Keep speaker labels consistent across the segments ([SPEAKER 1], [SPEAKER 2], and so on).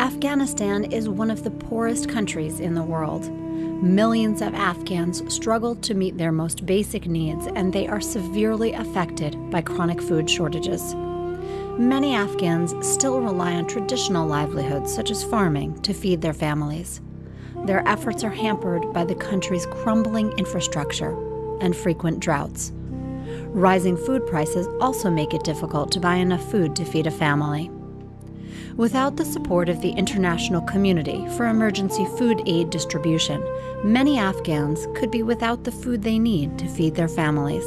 [SPEAKER 1] Afghanistan is one of the poorest countries in the world. Millions of Afghans struggle to meet their most basic needs, and they are severely affected by chronic food shortages. Many Afghans still rely on traditional livelihoods, such as farming, to feed their families. Their efforts are hampered by the country's crumbling infrastructure and frequent droughts. Rising food prices also make it difficult to buy enough food to feed a family. Without the support of the international community for emergency food aid distribution, many Afghans could be without the food they need to feed their families.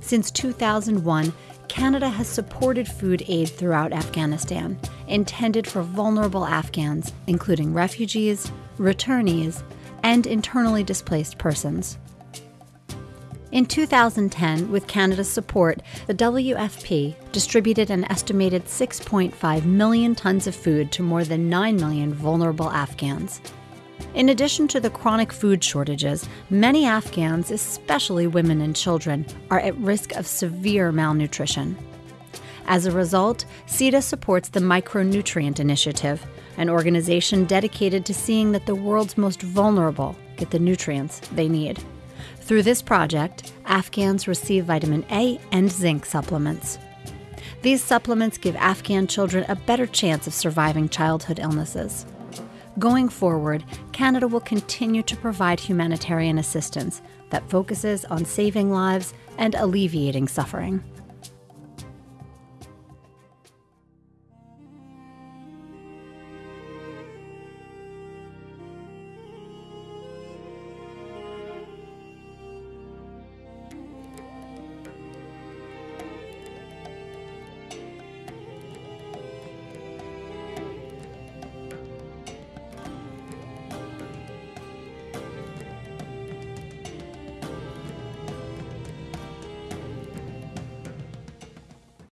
[SPEAKER 1] Since 2001, Canada has supported food aid throughout Afghanistan, intended for vulnerable Afghans, including refugees, returnees, and internally displaced persons. In 2010, with Canada's support, the WFP distributed an estimated 6.5 million tons of food to more than 9 million vulnerable Afghans. In addition to the chronic food shortages, many Afghans, especially women and children, are at risk of severe malnutrition. As a result, CIDA supports the Micronutrient Initiative, an organization dedicated to seeing that the world's most vulnerable get the nutrients they need. Through this project, Afghans receive vitamin A and zinc supplements. These supplements give Afghan children a better chance of surviving childhood illnesses. Going forward, Canada will continue to provide humanitarian assistance that focuses on saving lives and alleviating suffering.